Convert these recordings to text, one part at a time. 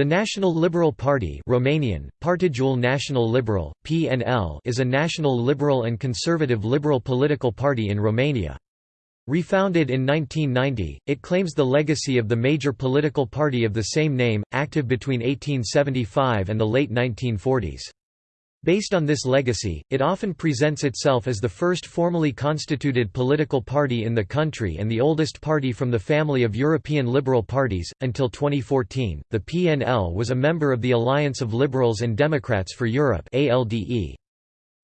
The National Liberal Party Romanian, Partidul Național Liberal, PNL is a national liberal and conservative liberal political party in Romania. Refounded in 1990, it claims the legacy of the major political party of the same name, active between 1875 and the late 1940s. Based on this legacy, it often presents itself as the first formally constituted political party in the country and the oldest party from the family of European liberal parties. Until 2014, the PNL was a member of the Alliance of Liberals and Democrats for Europe (ALDE).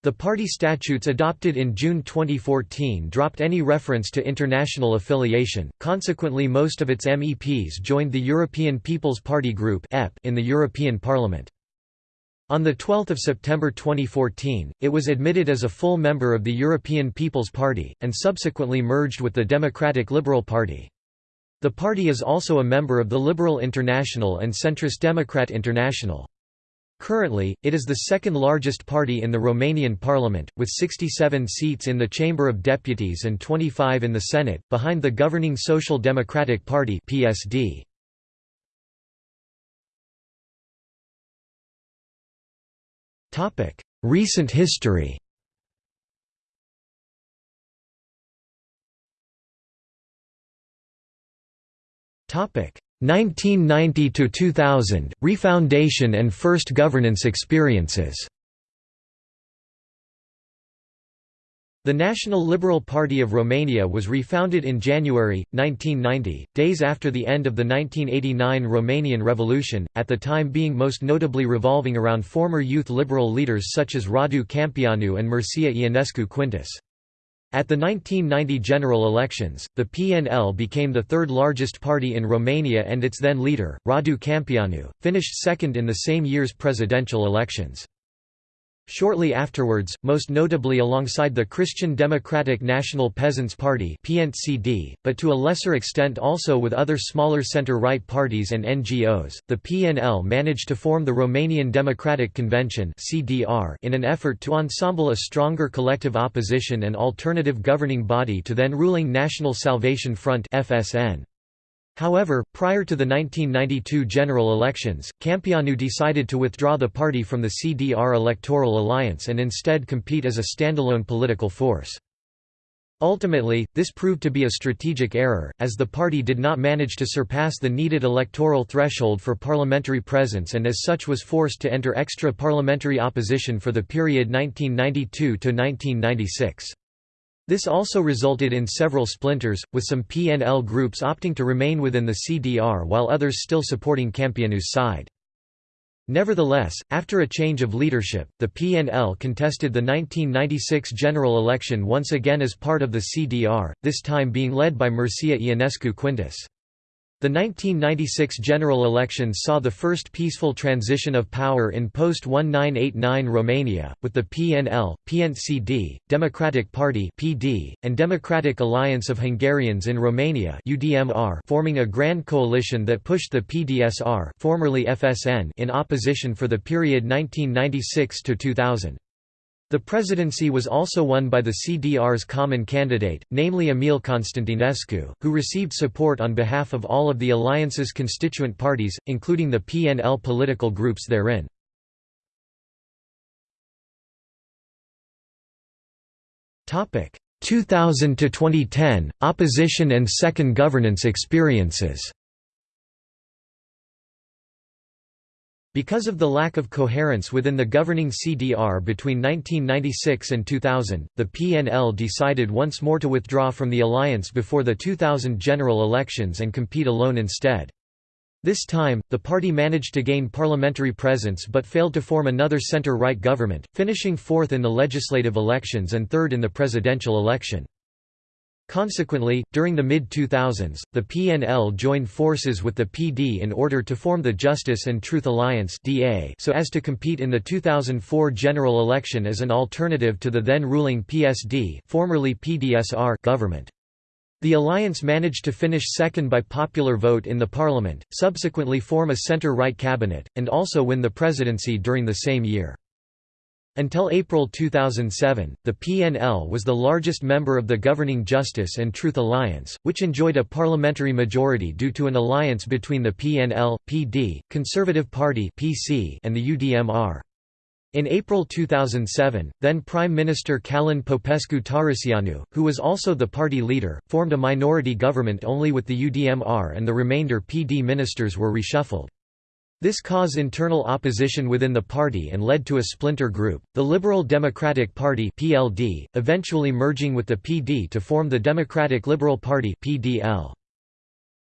The party statutes adopted in June 2014 dropped any reference to international affiliation, consequently most of its MEPs joined the European People's Party Group in the European Parliament. On 12 September 2014, it was admitted as a full member of the European People's Party, and subsequently merged with the Democratic Liberal Party. The party is also a member of the Liberal International and Centrist Democrat International. Currently, it is the second largest party in the Romanian parliament, with 67 seats in the Chamber of Deputies and 25 in the Senate, behind the governing Social Democratic Party PSD. Recent history. Topic. 1990 to 2000 Refoundation and first governance experiences The National Liberal Party of Romania was refounded in January, 1990, days after the end of the 1989 Romanian Revolution, at the time being most notably revolving around former youth liberal leaders such as Radu Câmpeanu and Mircea Ionescu Quintus. At the 1990 general elections, the PNL became the third largest party in Romania and its then leader, Radu Câmpeanu, finished second in the same year's presidential elections. Shortly afterwards, most notably alongside the Christian Democratic National Peasants' Party PNCD, but to a lesser extent also with other smaller centre-right parties and NGOs, the PNL managed to form the Romanian Democratic Convention in an effort to ensemble a stronger collective opposition and alternative governing body to then-ruling National Salvation Front FSN. However, prior to the 1992 general elections, Câmpeanu decided to withdraw the party from the CDR electoral alliance and instead compete as a standalone political force. Ultimately, this proved to be a strategic error, as the party did not manage to surpass the needed electoral threshold for parliamentary presence and as such was forced to enter extra-parliamentary opposition for the period 1992–1996. This also resulted in several splinters, with some PNL groups opting to remain within the CDR while others still supporting Câmpeanu's side. Nevertheless, after a change of leadership, the PNL contested the 1996 general election once again as part of the CDR, this time being led by Mircea Ionescu Quintus. The 1996 general elections saw the first peaceful transition of power in post-1989 Romania, with the PNL, PNCD, Democratic Party (PD), and Democratic Alliance of Hungarians in Romania (UDMR) forming a grand coalition that pushed the PDSR, formerly FSN, in opposition for the period 1996 to 2000. The presidency was also won by the CDR's common candidate, namely Emil Constantinescu, who received support on behalf of all of the alliance's constituent parties, including the PNL political groups therein. Topic 2000 to 2010 Opposition and second governance experiences. Because of the lack of coherence within the governing CDR between 1996 and 2000, the PNL decided once more to withdraw from the alliance before the 2000 general elections and compete alone instead. This time, the party managed to gain parliamentary presence but failed to form another centre-right government, finishing fourth in the legislative elections and third in the presidential election. Consequently, during the mid-2000s, the PNL joined forces with the PD in order to form the Justice and Truth Alliance so as to compete in the 2004 general election as an alternative to the then-ruling PSD formerly PDSR government. The alliance managed to finish second by popular vote in the parliament, subsequently form a centre-right cabinet, and also win the presidency during the same year. Until April 2007, the PNL was the largest member of the governing Justice and Truth Alliance, which enjoyed a parliamentary majority due to an alliance between the PNL, PD, Conservative Party (PC), and the UDMR. In April 2007, then Prime Minister Călin Popescu-Tăriceanu, who was also the party leader, formed a minority government only with the UDMR and the remainder PD ministers were reshuffled. This caused internal opposition within the party and led to a splinter group, the Liberal Democratic Party (PLD), eventually merging with the PD to form the Democratic Liberal Party (PDL).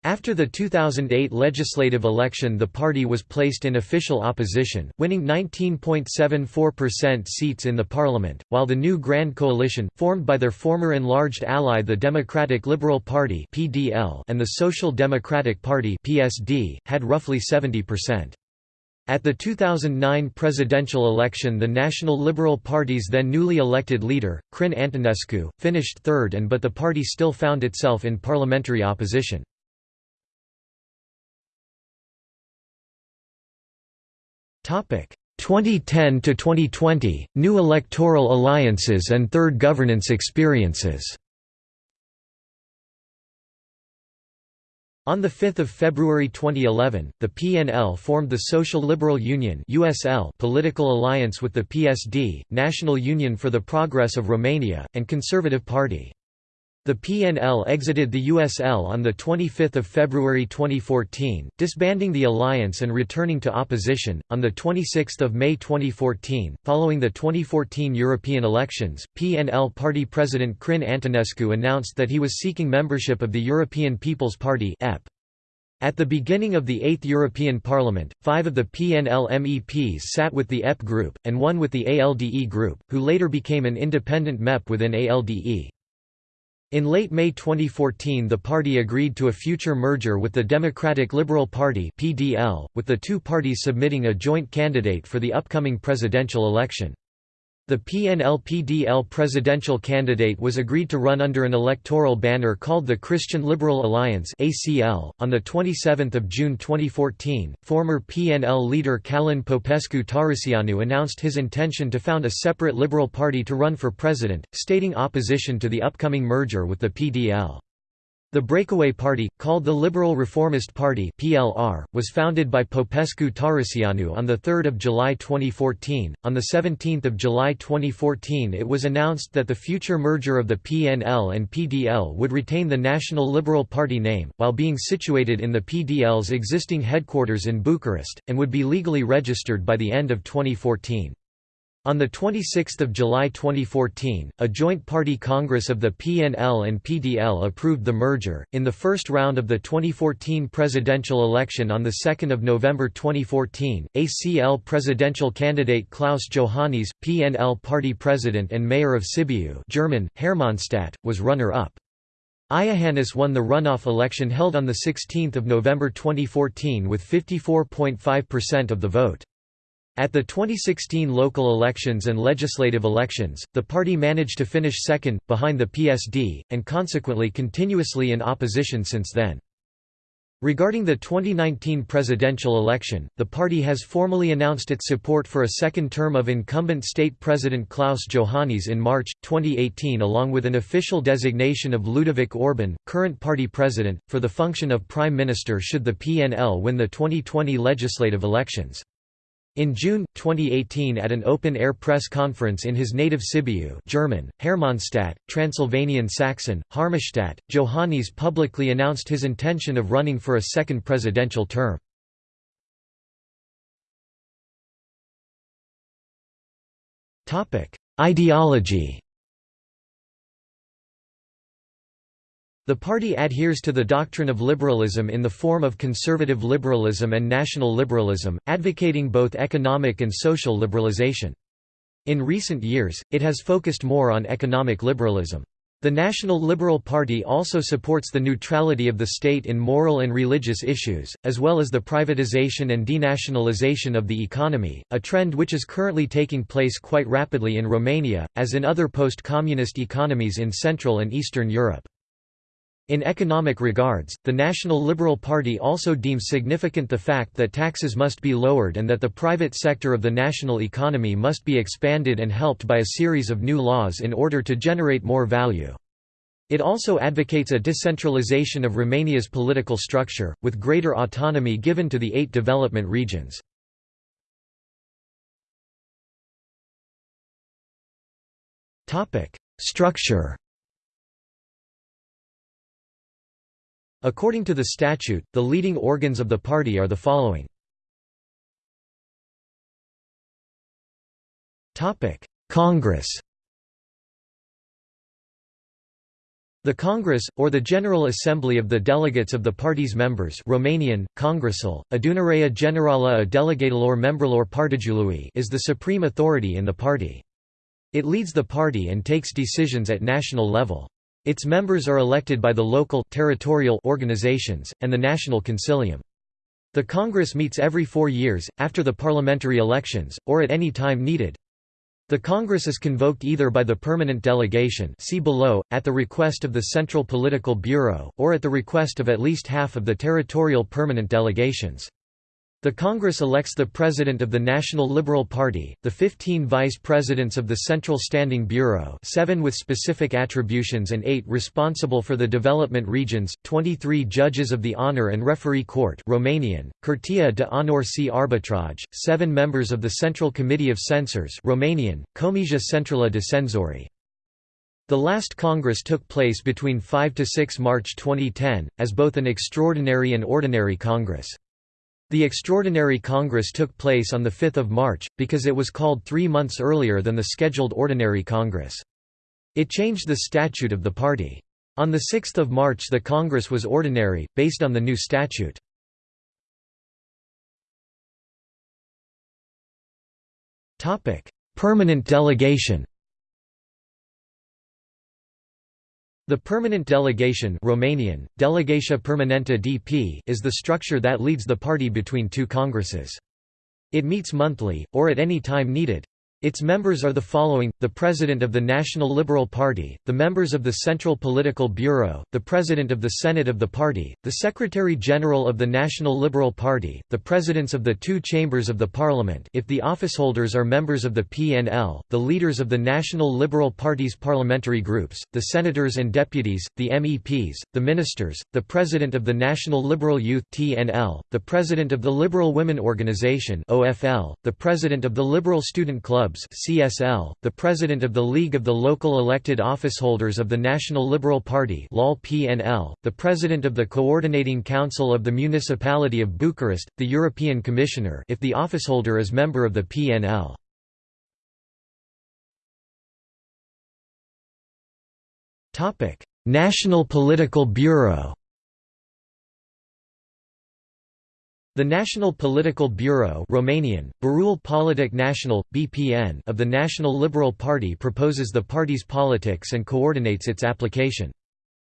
After the 2008 legislative election the party was placed in official opposition, winning 19.74% seats in the parliament, while the new Grand Coalition, formed by their former enlarged ally the Democratic Liberal Party and the Social Democratic Party had roughly 70%. At the 2009 presidential election the National Liberal Party's then newly elected leader, Crin Antonescu, finished third and but the party still found itself in parliamentary opposition. 2010 to 2020 New electoral alliances and third governance experiences. On 5 February 2011, the PNL formed the Social Liberal Union (USL) political alliance with the PSD, National Union for the Progress of Romania, and Conservative Party. The PNL exited the USL on 25 February 2014, disbanding the alliance and returning to opposition. On 26 May 2014, following the 2014 European elections, PNL party president Crin Antonescu announced that he was seeking membership of the European People's Party. At the beginning of the Eighth European Parliament, five of the PNL MEPs sat with the EP group, and one with the ALDE group, who later became an independent MEP within ALDE. In late May 2014 the party agreed to a future merger with the Democratic Liberal Party PDL, with the two parties submitting a joint candidate for the upcoming presidential election. The PNL-PDL presidential candidate was agreed to run under an electoral banner called the Christian Liberal Alliance (ACL). On the 27th of June 2014, former PNL leader Călin Popescu-Tăriceanu announced his intention to found a separate Liberal Party to run for president, stating opposition to the upcoming merger with the PDL. The Breakaway Party, called the Liberal Reformist Party (PLR), was founded by Popescu Tăriceanu on the 3rd of July 2014. On the 17th of July 2014, it was announced that the future merger of the PNL and PDL would retain the National Liberal Party name, while being situated in the PDL's existing headquarters in Bucharest, and would be legally registered by the end of 2014. On 26 July 2014, a joint party congress of the PNL and PDL approved the merger. In the first round of the 2014 presidential election on 2 November 2014, ACL presidential candidate Klaus Iohannis, PNL party president and mayor of Sibiu German, Hermannstadt, was runner-up. Iohannis won the runoff election held on 16 November 2014 with 54.5% of the vote. At the 2016 local elections and legislative elections, the party managed to finish second, behind the PSD, and consequently continuously in opposition since then. Regarding the 2019 presidential election, the party has formally announced its support for a second term of incumbent state president Klaus Iohannis in March, 2018 along with an official designation of Ludovic Orban, current party president, for the function of prime minister should the PNL win the 2020 legislative elections. In June, 2018 at an open-air press conference in his native Sibiu German, Hermannstadt, Transylvanian Saxon, Harmestadt, Iohannis publicly announced his intention of running for a second presidential term. Ideology The party adheres to the doctrine of liberalism in the form of conservative liberalism and national liberalism, advocating both economic and social liberalization. In recent years, it has focused more on economic liberalism. The National Liberal Party also supports the neutrality of the state in moral and religious issues, as well as the privatization and denationalization of the economy, a trend which is currently taking place quite rapidly in Romania, as in other post-communist economies in Central and Eastern Europe. In economic regards, the National Liberal Party also deems significant the fact that taxes must be lowered and that the private sector of the national economy must be expanded and helped by a series of new laws in order to generate more value. It also advocates a decentralization of Romania's political structure, with greater autonomy given to the eight development regions. Structure According to the statute, the leading organs of the party are the following. Congress The Congress, or the General Assembly of the delegates of the party's members Romanian, Congresul, Adunarea Generală a Delegatelor Membrilor Partidului is the supreme authority in the party. It leads the party and takes decisions at national level. Its members are elected by the local territorial organizations, and the National Consilium. The Congress meets every four years, after the parliamentary elections, or at any time needed. The Congress is convoked either by the permanent delegation see below, at the request of the Central Political Bureau, or at the request of at least half of the territorial permanent delegations. The Congress elects the President of the National Liberal Party, the 15 Vice Presidents of the Central Standing Bureau seven with specific attributions and eight responsible for the development regions, 23 Judges of the Honor and Referee Court Romanian, Curtea de Honor și Arbitrage, seven members of the Central Committee of Censors Romanian, Comisia Centrală de Cenzori. The last Congress took place between 5–6 March 2010, as both an extraordinary and ordinary Congress. The Extraordinary Congress took place on 5 March, because it was called three months earlier than the scheduled Ordinary Congress. It changed the statute of the party. On 6 March the Congress was ordinary, based on the new statute. Permanent delegation The permanent delegation Romanian, Delegația Permanentă DP is the structure that leads the party between two congresses. It meets monthly, or at any time needed. Its members are the following, the President of the National Liberal Party, the members of the Central Political Bureau, the President of the Senate of the party, the Secretary-General of the National Liberal Party, the Presidents of the two chambers of the Parliament if the officeholders are members of the PNL, the leaders of the National Liberal Party's parliamentary groups, the senators and deputies, the MEPs, the ministers, the President of the National Liberal Youth TNL, the President of the Liberal Women Organization OFL, the President of the Liberal Student Club Clubs (CSL), the President of the League of the Local Elected Officeholders of the National Liberal Party (LOL-PNL), the President of the Coordinating Council of the Municipality of Bucharest, the European Commissioner if the officeholder is member of the PNL. National Political Bureau. The National Political Bureau Romanian, Politic National, BPN of the National Liberal Party proposes the party's politics and coordinates its application.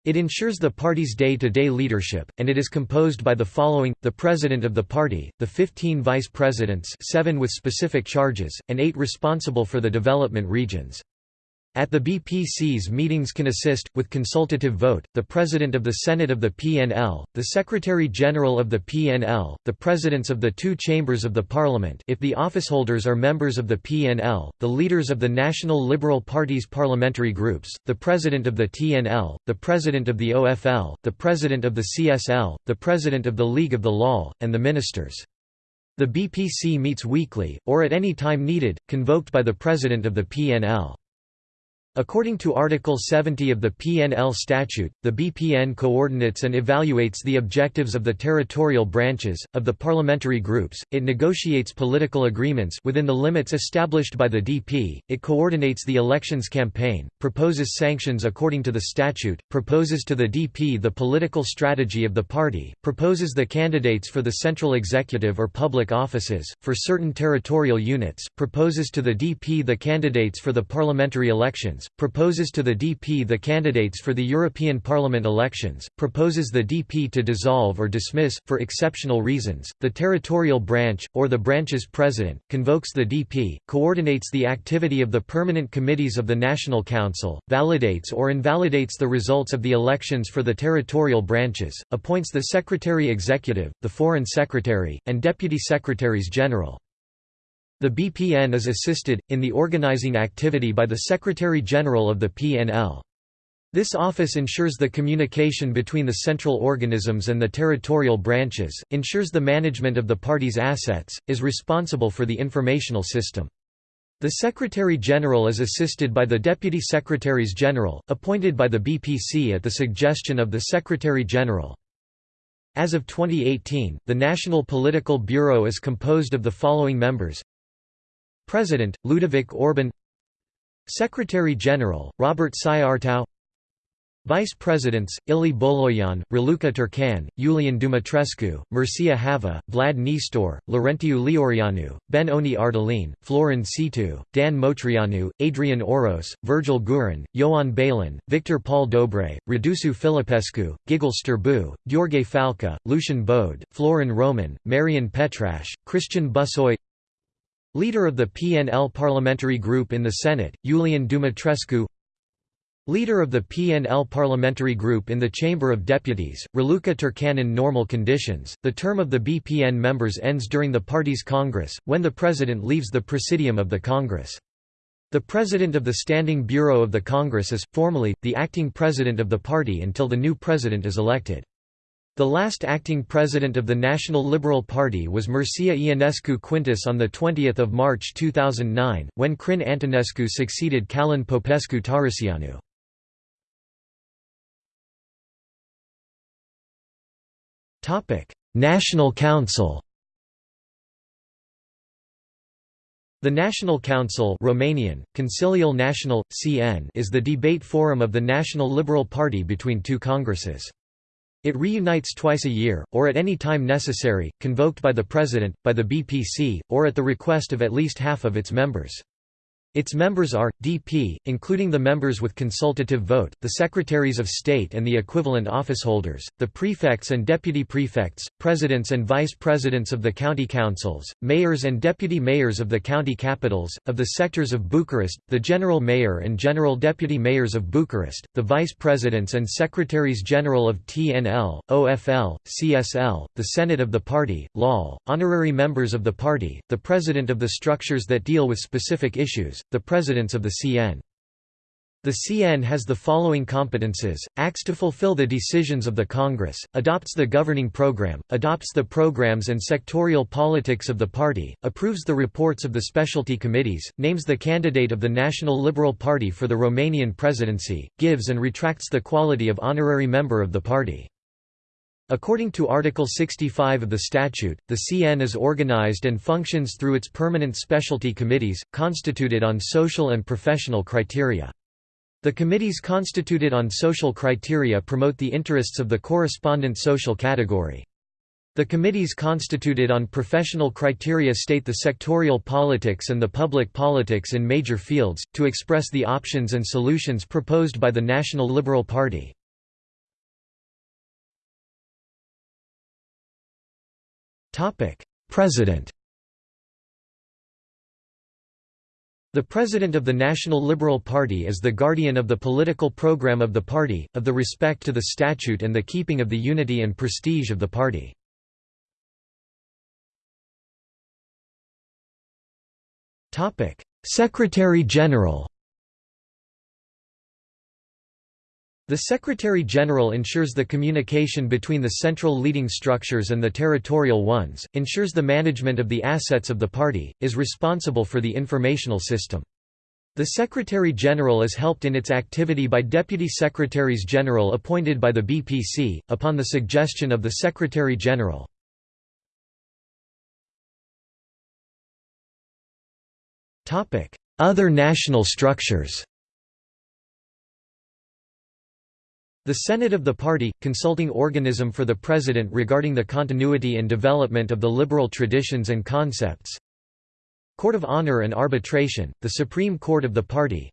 It ensures the party's day-to-day -day leadership, and it is composed by the following, the president of the party, the 15 vice presidents seven with specific charges, and eight responsible for the development regions. At the BPC's meetings can assist, with consultative vote, the President of the Senate of the PNL, the Secretary-General of the PNL, the Presidents of the two chambers of the Parliament if the officeholders are members of the PNL, the leaders of the National Liberal Party's parliamentary groups, the President of the TNL, the President of the OFL, the President of the CSL, the President of the League of the Law, and the Ministers. The BPC meets weekly, or at any time needed, convoked by the President of the PNL. According to Article 70 of the PNL statute, the BPN coordinates and evaluates the objectives of the territorial branches, of the parliamentary groups, it negotiates political agreements within the limits established by the DP, it coordinates the elections campaign, proposes sanctions according to the statute, proposes to the DP the political strategy of the party, proposes the candidates for the central executive or public offices, for certain territorial units, proposes to the DP the candidates for the parliamentary elections, proposes to the DP the candidates for the European Parliament elections, proposes the DP to dissolve or dismiss, for exceptional reasons, the territorial branch, or the branch's president, convokes the DP, coordinates the activity of the permanent committees of the National Council, validates or invalidates the results of the elections for the territorial branches, appoints the Secretary Executive, the Foreign Secretary, and Deputy Secretaries General. The BPN is assisted, in the organizing activity by the Secretary-General of the PNL. This office ensures the communication between the central organisms and the territorial branches, ensures the management of the party's assets, is responsible for the informational system. The Secretary-General is assisted by the Deputy Secretaries-General, appointed by the BPC at the suggestion of the Secretary-General. As of 2018, the National Political Bureau is composed of the following members President, Ludovic Orban. Secretary-General, Robert Sighiartău Vice Presidents, Ilie Bolojan, Raluca Turcan, Iulian Dumitrescu, Mircea Hava, Vlad Nistor, Laurentiu Leoreanu, Ben Oni Ardalin, Florin Cîțu, Dan Motreanu, Adrian Oros, Virgil Guran, Ioan Balin, Victor Paul Dobre, Radusu Filipescu, Gigel Știrbu, Gheorghe Falca, Lucian Bode, Florin Roman, Marian Petraș, Cristian Bușoi Leader of the PNL Parliamentary Group in the Senate, Iulian Dumitrescu Leader of the PNL Parliamentary Group in the Chamber of Deputies, Raluca Turcan in normal conditions, the term of the BPN members ends during the party's Congress, when the President leaves the Presidium of the Congress. The President of the Standing Bureau of the Congress is, formally, the acting President of the party until the new President is elected. The last acting president of the National Liberal Party was Mircea Ionescu Quintus on 20 March 2009, when Crin Antonescu succeeded Călin Popescu Tăriceanu. National Council The National Council Romanian, Consiliul Național, CN is the debate forum of the National Liberal Party between two congresses. It reunites twice a year, or at any time necessary, convoked by the President, by the BPC, or at the request of at least half of its members. Its members are, DP, including the members with consultative vote, the Secretaries of State and the equivalent officeholders, the prefects and deputy prefects, presidents and vice presidents of the county councils, mayors and deputy mayors of the county capitals, of the sectors of Bucharest, the general mayor and general deputy mayors of Bucharest, the vice presidents and secretaries general of TNL, OFL, CSL, the Senate of the party, LOL, honorary members of the party, the president of the structures that deal with specific issues, the presidents of the CN. The CN has the following competences, acts to fulfill the decisions of the Congress, adopts the governing program, adopts the programs and sectorial politics of the party, approves the reports of the specialty committees, names the candidate of the National Liberal Party for the Romanian presidency, gives and retracts the quality of honorary member of the party. According to Article 65 of the statute, the CN is organized and functions through its permanent specialty committees, constituted on social and professional criteria. The committees constituted on social criteria promote the interests of the correspondent social category. The committees constituted on professional criteria state the sectorial politics and the public politics in major fields, to express the options and solutions proposed by the National Liberal Party. President The President of the National Liberal Party is the guardian of the political program of the party, of the respect to the statute and the keeping of the unity and prestige of the party. Secretary-General The Secretary-General ensures the communication between the central leading structures and the territorial ones, ensures the management of the assets of the party, is responsible for the informational system. The Secretary-General is helped in its activity by Deputy Secretaries-General appointed by the BPC, upon the suggestion of the Secretary-General. Other national structures The Senate of the party, consulting organism for the President regarding the continuity and development of the liberal traditions and concepts. Court of Honor and Arbitration, the Supreme Court of the party.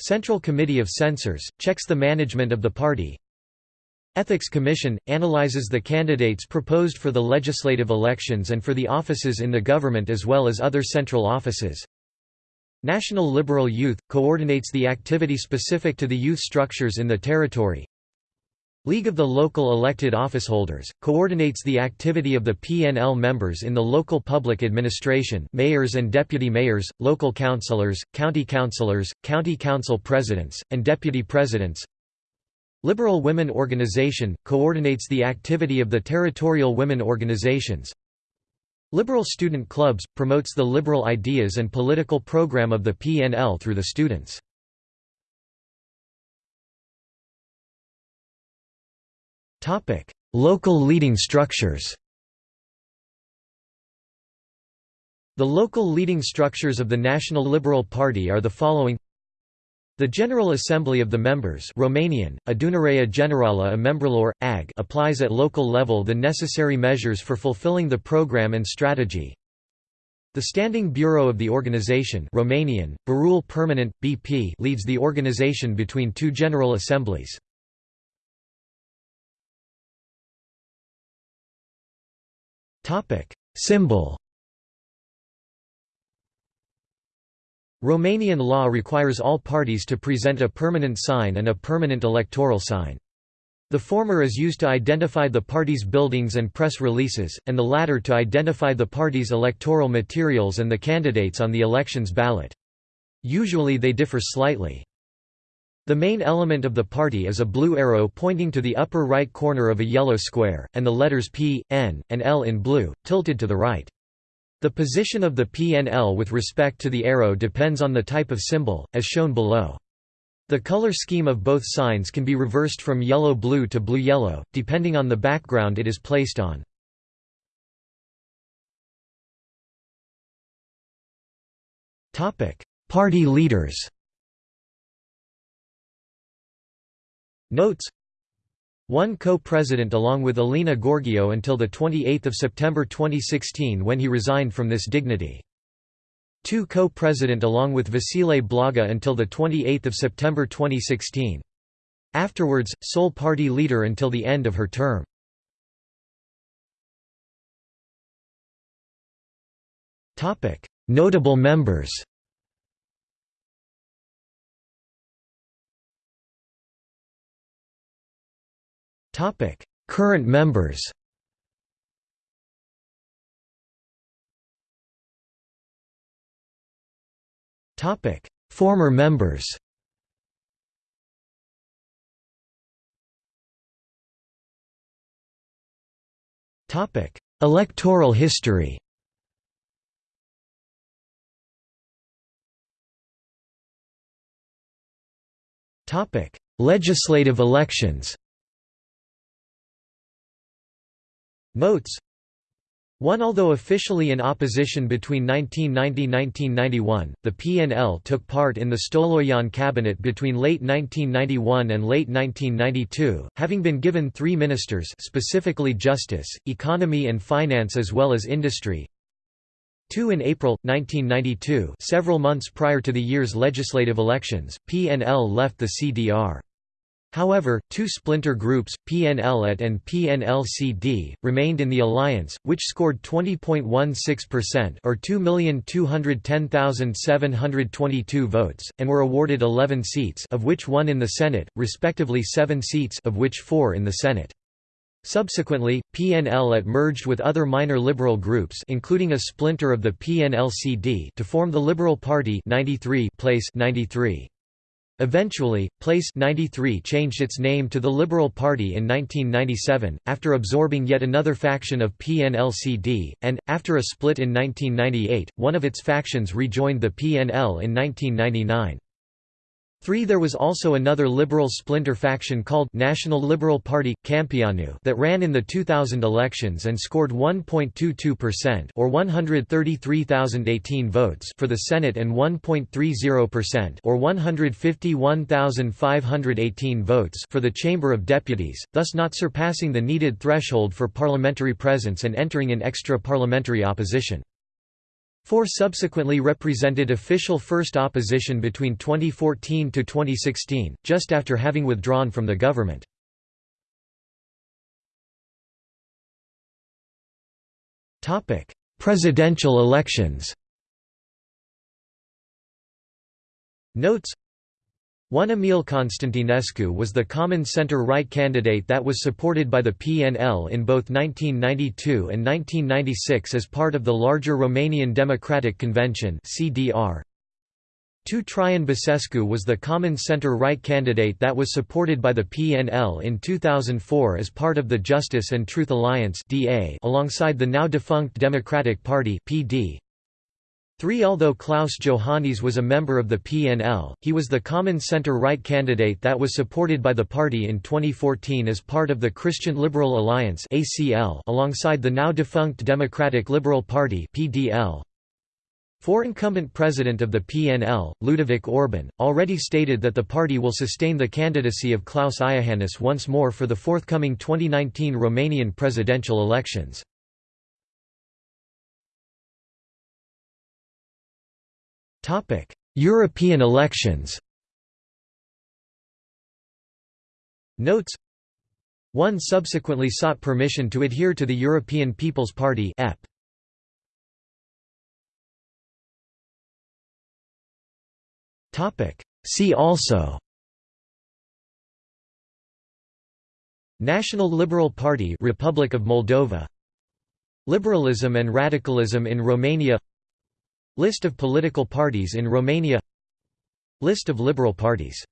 Central Committee of Censors, checks the management of the party. Ethics Commission, analyzes the candidates proposed for the legislative elections and for the offices in the government as well as other central offices National Liberal Youth, coordinates the activity specific to the youth structures in the territory. League of the Local Elected Officeholders, coordinates the activity of the PNL members in the local public administration mayors and deputy mayors, local councillors, county councillors, county council presidents, and deputy presidents. Liberal Women Organization, coordinates the activity of the territorial women organizations Liberal Student Clubs, promotes the liberal ideas and political program of the PNL through the students. Local leading structures. The local leading structures of the National Liberal Party are the following the General Assembly of the members Romanian, Adunarea Generală a Membrilor, AG applies at local level the necessary measures for fulfilling the program and strategy. The Standing Bureau of the organization Romanian, Biroul Permanent, BP leads the organization between two General Assemblies. Symbol Romanian law requires all parties to present a permanent sign and a permanent electoral sign. The former is used to identify the party's buildings and press releases, and the latter to identify the party's electoral materials and the candidates on the election's ballot. Usually they differ slightly. The main element of the party is a blue arrow pointing to the upper right corner of a yellow square, and the letters P, N, and L in blue, tilted to the right. The position of the PNL with respect to the arrow depends on the type of symbol, as shown below. The color scheme of both signs can be reversed from yellow-blue to blue-yellow, depending on the background it is placed on. Party leaders Notes one co-president along with Alina Gorghiu until 28 September 2016 when he resigned from this dignity. Two co-president along with Vasile Blaga until 28 September 2016. Afterwards, sole party leader until the end of her term. Notable members Current members Former members Electoral history Legislative elections Notes 1 Although officially in opposition between 1990–1991, the PNL took part in the Stolojan cabinet between late 1991 and late 1992, having been given three ministers specifically justice, economy and finance as well as industry. 2 In April, 1992 several months prior to the year's legislative elections, PNL left the CDR. However, two splinter groups, PNL-AT and PNL-CD, remained in the alliance, which scored 20.16% or 2,210,722 votes, and were awarded 11 seats of which one in the Senate, respectively seven seats of which four in the Senate. Subsequently, PNL-AT merged with other minor liberal groups including a splinter of the PNL-CD to form the Liberal Party 93 place 93. Eventually, Place 93 changed its name to the Liberal Party in 1997, after absorbing yet another faction of PNLCD, and, after a split in 1998, one of its factions rejoined the PNL in 1999. 3 There was also another liberal splinter faction called National Liberal Party Câmpeanu that ran in the 2000 elections and scored 1.22% or 133,018 votes for the Senate and 1.30% or 151,518 votes for the Chamber of Deputies, thus not surpassing the needed threshold for parliamentary presence and entering in extra-parliamentary opposition. Four subsequently represented official first opposition between 2014 to 2016, just after having withdrawn from the government. Topic: Presidential elections Notes one Emil Constantinescu was the common center-right candidate that was supported by the PNL in both 1992 and 1996 as part of the larger Romanian Democratic Convention CDR. 2 Traian Băsescu was the common center-right candidate that was supported by the PNL in 2004 as part of the Justice and Truth Alliance alongside the now-defunct Democratic Party PD. 3 Although Klaus Iohannis was a member of the PNL, he was the common center-right candidate that was supported by the party in 2014 as part of the Christian Liberal Alliance alongside the now-defunct Democratic Liberal Party PDL. For incumbent president of the PNL, Ludovic Orban, already stated that the party will sustain the candidacy of Klaus Iohannis once more for the forthcoming 2019 Romanian presidential elections. European elections. Notes. One subsequently sought permission to adhere to the European People's Party EP. See also. National Liberal Party Republic of Moldova. Liberalism and radicalism in Romania List of political parties in Romania. List of liberal parties